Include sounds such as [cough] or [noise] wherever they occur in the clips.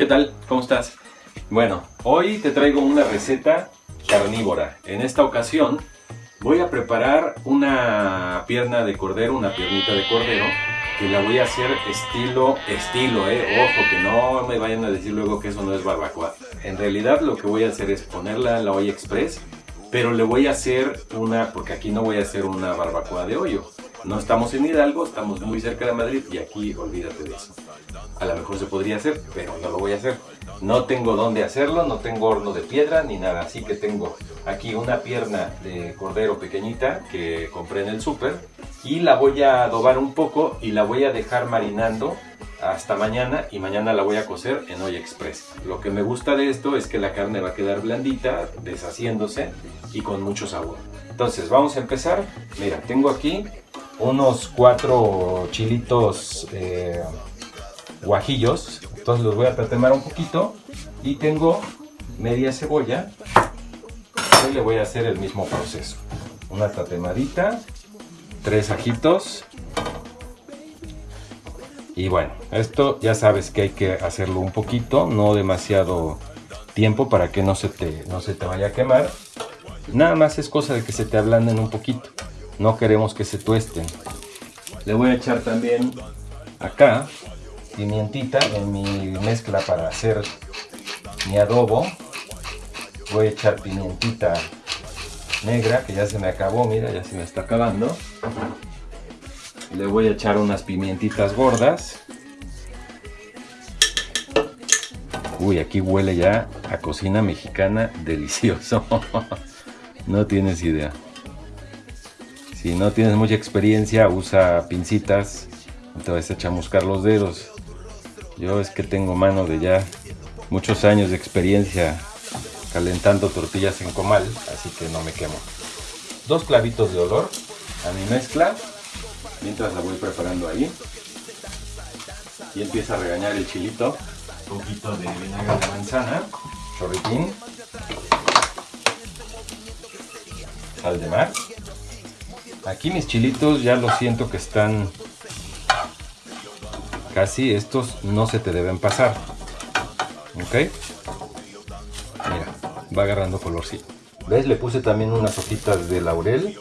¿Qué tal? ¿Cómo estás? Bueno, hoy te traigo una receta carnívora. En esta ocasión voy a preparar una pierna de cordero, una piernita de cordero, que la voy a hacer estilo, estilo, eh, ojo, que no me vayan a decir luego que eso no es barbacoa. En realidad lo que voy a hacer es ponerla en la olla express, pero le voy a hacer una, porque aquí no voy a hacer una barbacoa de hoyo. No estamos en Hidalgo, estamos muy cerca de Madrid y aquí olvídate de eso. A lo mejor se podría hacer, pero no lo voy a hacer. No tengo dónde hacerlo, no tengo horno de piedra ni nada, así que tengo aquí una pierna de cordero pequeñita que compré en el súper y la voy a adobar un poco y la voy a dejar marinando hasta mañana y mañana la voy a cocer en olla express. Lo que me gusta de esto es que la carne va a quedar blandita, deshaciéndose y con mucho sabor. Entonces vamos a empezar. Mira, tengo aquí unos cuatro chilitos eh, guajillos. Entonces los voy a tatemar un poquito. Y tengo media cebolla. Y le voy a hacer el mismo proceso. Una tatemadita. Tres ajitos. Y bueno, esto ya sabes que hay que hacerlo un poquito, no demasiado tiempo para que no se te, no se te vaya a quemar. Nada más es cosa de que se te ablanden un poquito. No queremos que se tuesten. Le voy a echar también acá pimientita en mi mezcla para hacer mi adobo. Voy a echar pimientita negra que ya se me acabó, mira, ya se me está acabando. Le voy a echar unas pimientitas gordas. Uy, aquí huele ya a cocina mexicana delicioso. [laughs] no tienes idea. Si no tienes mucha experiencia, usa pincitas. No te vas a chamuscar los dedos. Yo es que tengo mano de ya muchos años de experiencia calentando tortillas en comal, así que no me quemo. Dos clavitos de olor a mi mezcla, mientras la voy preparando ahí. Y empieza a regañar el chilito. Un poquito de vinagre de manzana, chorritín, sal de mar. Aquí mis chilitos ya lo siento que están casi, estos no se te deben pasar. ¿Ok? Mira, va agarrando colorcito. ¿Ves? Le puse también unas hojitas de laurel.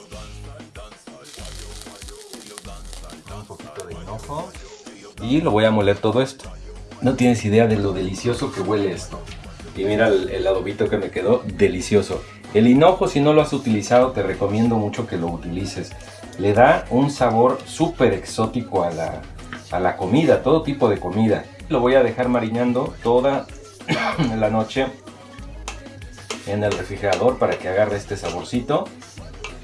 Un poquito de hinojo. Y lo voy a moler todo esto. No tienes idea de lo delicioso que huele esto. Y mira el, el adobito que me quedó, delicioso. El hinojo, si no lo has utilizado, te recomiendo mucho que lo utilices. Le da un sabor súper exótico a la, a la comida, todo tipo de comida. Lo voy a dejar marinando toda [clears throat] la noche en el refrigerador para que agarre este saborcito.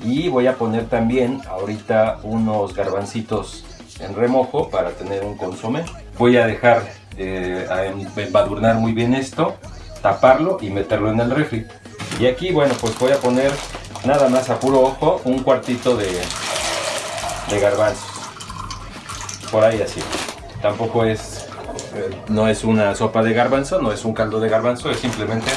Y voy a poner también ahorita unos garbancitos en remojo para tener un consomé. Voy a dejar eh, embadurnar muy bien esto, taparlo y meterlo en el refri. Y aquí, bueno, pues voy a poner nada más a puro ojo un cuartito de, de garbanzos. Por ahí así. Tampoco es, eh, no es una sopa de garbanzo, no es un caldo de garbanzo, es simplemente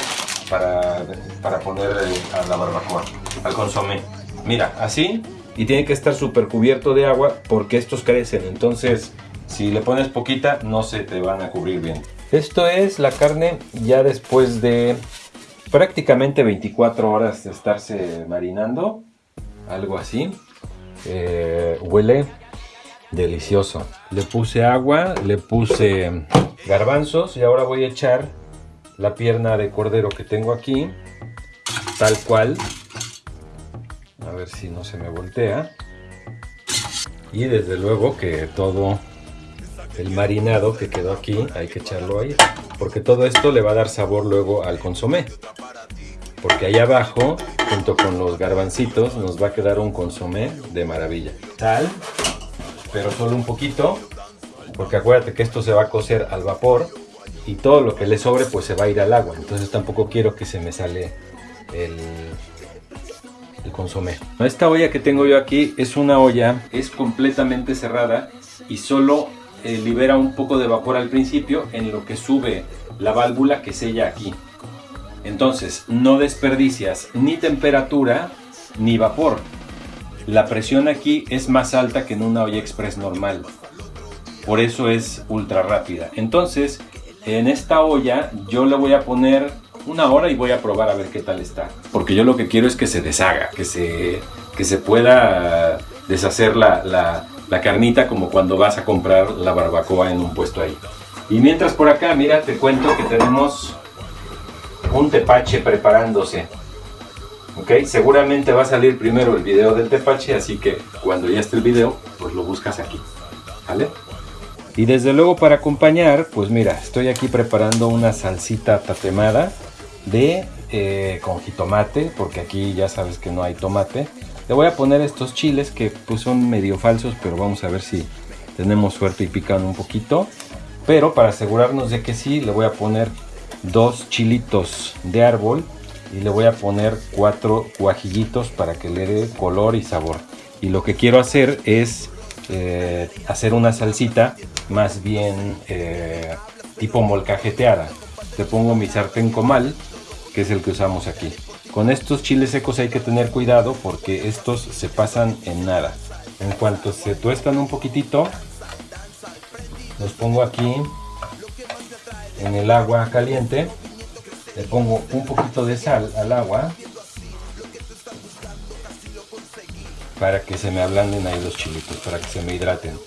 para, para poner a la barbacoa, al consomé. Mira, así, y tiene que estar súper cubierto de agua porque estos crecen, entonces si le pones poquita no se te van a cubrir bien. Esto es la carne ya después de prácticamente 24 horas de estarse marinando, algo así. Eh, huele delicioso. Le puse agua, le puse garbanzos y ahora voy a echar la pierna de cordero que tengo aquí, tal cual. A ver si no se me voltea. Y desde luego que todo el marinado que quedó aquí hay que echarlo ahí. Porque todo esto le va a dar sabor luego al consomé. Porque ahí abajo, junto con los garbancitos, nos va a quedar un consomé de maravilla. Sal, pero solo un poquito. Porque acuérdate que esto se va a cocer al vapor y todo lo que le sobre pues se va a ir al agua. Entonces tampoco quiero que se me sale el, el consomé. Esta olla que tengo yo aquí es una olla, es completamente cerrada y solo eh, libera un poco de vapor al principio en lo que sube la válvula que sella aquí. Entonces no desperdicias ni temperatura ni vapor. La presión aquí es más alta que en una olla express normal. Por eso es ultra rápida. Entonces en esta olla yo le voy a poner una hora y voy a probar a ver qué tal está. Porque yo lo que quiero es que se deshaga, que se, que se pueda deshacer la, la, la carnita como cuando vas a comprar la barbacoa en un puesto ahí. Y mientras por acá, mira, te cuento que tenemos un tepache preparándose. Ok, seguramente va a salir primero el video del tepache, así que cuando ya esté el video, pues lo buscas aquí. ¿Vale? Y desde luego para acompañar, pues mira, estoy aquí preparando una salsita tatemada de eh, con jitomate, porque aquí ya sabes que no hay tomate. Le voy a poner estos chiles que pues son medio falsos, pero vamos a ver si tenemos suerte y pican un poquito. Pero para asegurarnos de que sí, le voy a poner dos chilitos de árbol y le voy a poner cuatro guajillitos para que le dé color y sabor. Y lo que quiero hacer es eh, hacer una salsita más bien eh, tipo molcajeteada. Le pongo mi sartén comal, que es el que usamos aquí. Con estos chiles secos hay que tener cuidado porque estos se pasan en nada. En cuanto se tuestan un poquitito, los pongo aquí en el agua caliente. Le pongo un poquito de sal al agua para que se me ablanden ahí los chilitos, para que se me hidraten.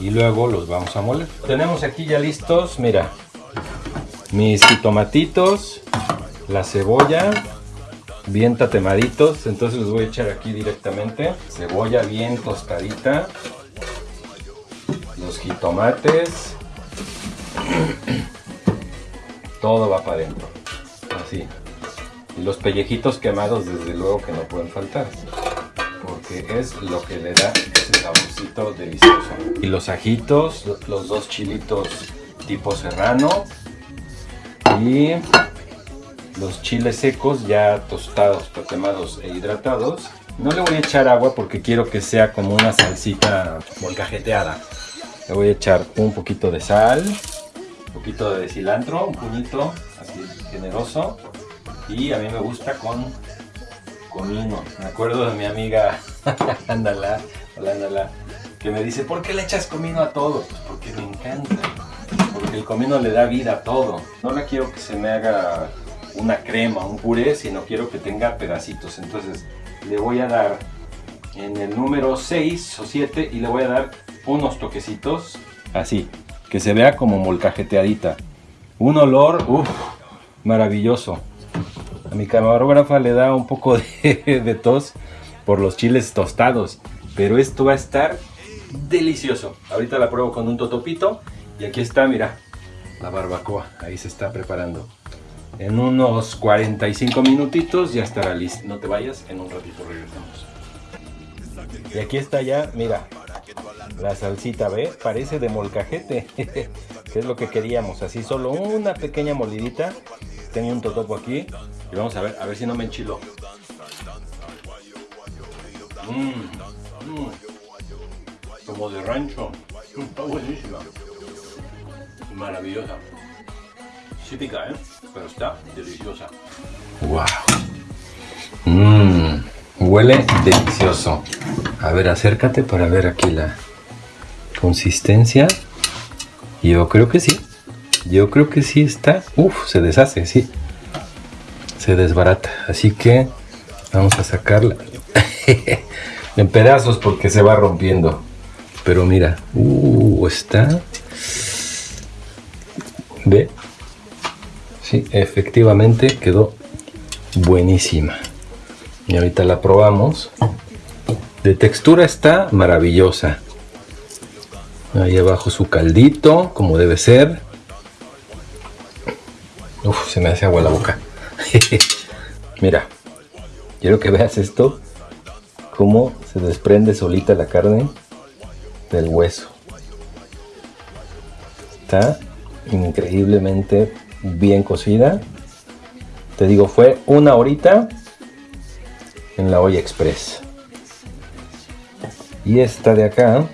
Y luego los vamos a moler. Tenemos aquí ya listos, mira, mis tomatitos, la cebolla, bien tatemaditos. Entonces los voy a echar aquí directamente. Cebolla bien tostadita. Los jitomates. [clears throat] Todo va para adentro. Así. Y los pellejitos quemados desde luego que no pueden faltar porque es lo que le da ese saborcito delicioso. Y los ajitos, los dos chilitos tipo serrano y los chiles secos ya tostados, quemados e hidratados. No le voy a echar agua porque quiero que sea como una salsita molcajeteada. Le voy a echar un poquito de sal, un poquito de cilantro, un puñito así generoso. Y a mí me gusta con comino. Me acuerdo de mi amiga, [laughs] ándala, ándala, que me dice, ¿por qué le echas comino a todo? Pues porque me encanta. Porque el comino le da vida a todo. No la quiero que se me haga una crema, un puré, sino quiero que tenga pedacitos. Entonces le voy a dar en el número 6 o 7 y le voy a dar unos toquecitos así, que se vea como molcajeteadita. Un olor, uff, maravilloso. A mi camarógrafa le da un poco [laughs] de, tos por los chiles tostados, pero esto va a estar delicioso. Ahorita la pruebo con un totopito y aquí está, mira, la barbacoa. Ahí se está preparando. En unos 45 minutitos ya estará listo. No te vayas, en un ratito regresamos. Y aquí está ya, mira, la salsita, ¿ve? Parece de molcajete, [laughs] que es lo que queríamos. Así solo una pequeña molidita. Tengo un totopo aquí y vamos a ver, a ver si no me enchilo. Mmm, mmm. Como de rancho. Está buenísima. Maravillosa. Sí pica, ¿eh? Pero está deliciosa. ¡Wow! Mmm. Huele delicioso. A ver, acércate para ver aquí la consistencia. Yo creo que sí. Yo creo que sí está. Uf, se deshace, sí se desbarata. Así que vamos a sacarla [laughs] en pedazos porque se va rompiendo. Pero mira, uh, está. Ve. Sí, efectivamente quedó buenísima. Y ahorita la probamos. De textura está maravillosa. Ahí abajo su caldito, como debe ser. Uf, se me hace agua la boca. [laughs] Mira, quiero que veas esto, cómo se desprende solita la carne del hueso. Está increíblemente bien cocida. Te digo, fue una horita en la olla express. Y esta de acá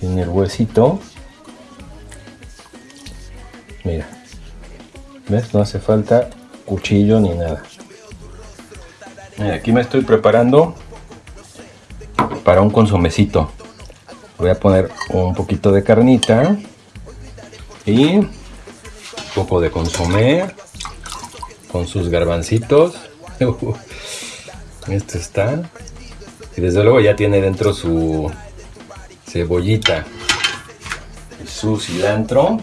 tiene el huesito. Mira. ¿Ves? No hace falta cuchillo ni nada. aquí me estoy preparando para un consomecito. Voy a poner un poquito de carnita. Y un poco de consomé con sus garbancitos. [laughs] Esto está. Y desde luego ya tiene dentro su cebollita su cilantro.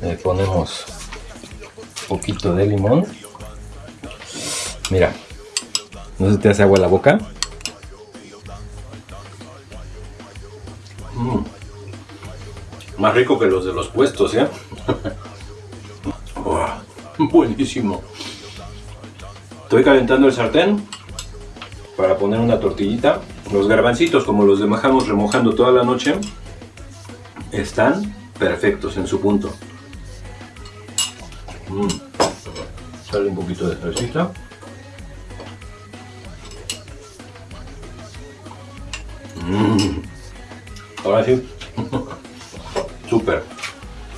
Le ponemos un poquito de limón. Mira, no se te hace agua la boca. Mm. Más rico que los de los puestos, ¿eh? [laughs] [laughs] buenísimo. Estoy calentando el sartén para poner una tortillita. Los garbancitos, como los dejamos remojando toda la noche, están perfectos en su punto. Mm. Sale un poquito de salsita. Mm. Ahora sí. [laughs] Súper.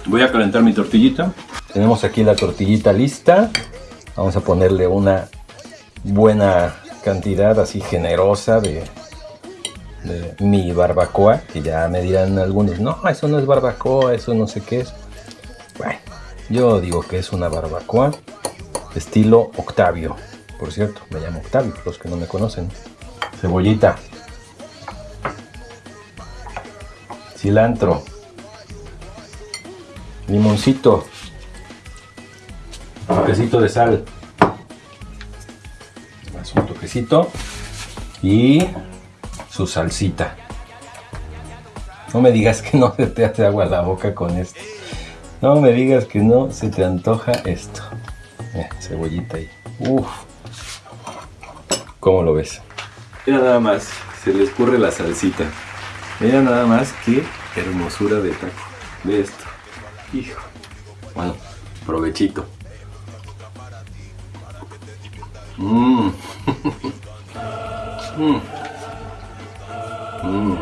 Voy a calentar mi tortillita. Tenemos aquí la tortillita lista. Vamos a ponerle una buena cantidad así generosa de, mi barbacoa, que ya me dirán algunos, no, eso no es barbacoa, eso no sé qué es. Bueno, yo digo que es una barbacoa estilo Octavio. Por cierto, me llamo Octavio, los que no me conocen. Cebollita. Cilantro. Limoncito. Toquecito de sal un toquecito y su salsita. No me digas que no se te hace agua la boca con esto. No me digas que no se te antoja esto. cebollita ahí. Uf. ¿Cómo lo ves? Mira nada más, se le escurre la salsita. Mira nada más qué hermosura de taco. De esto. Hijo. Bueno, provechito. Mmm. mmm. Mmm.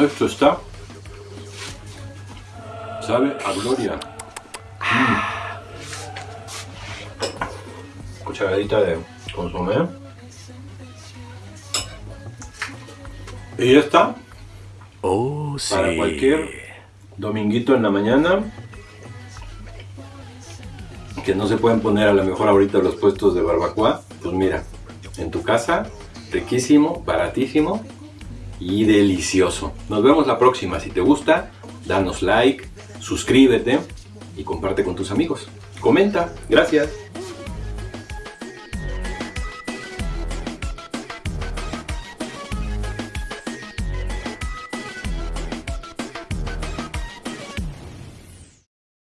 Esto está. Sabe a gloria. Mm. Cucharadita de consomé. Y ya está. Oh, sí. Para cualquier dominguito en la mañana que no se pueden poner a lo mejor ahorita los puestos de barbacoa, pues mira, en tu casa, riquísimo, baratísimo y delicioso. Nos vemos la próxima. Si te gusta, danos like, suscríbete y comparte con tus amigos. Comenta. Gracias.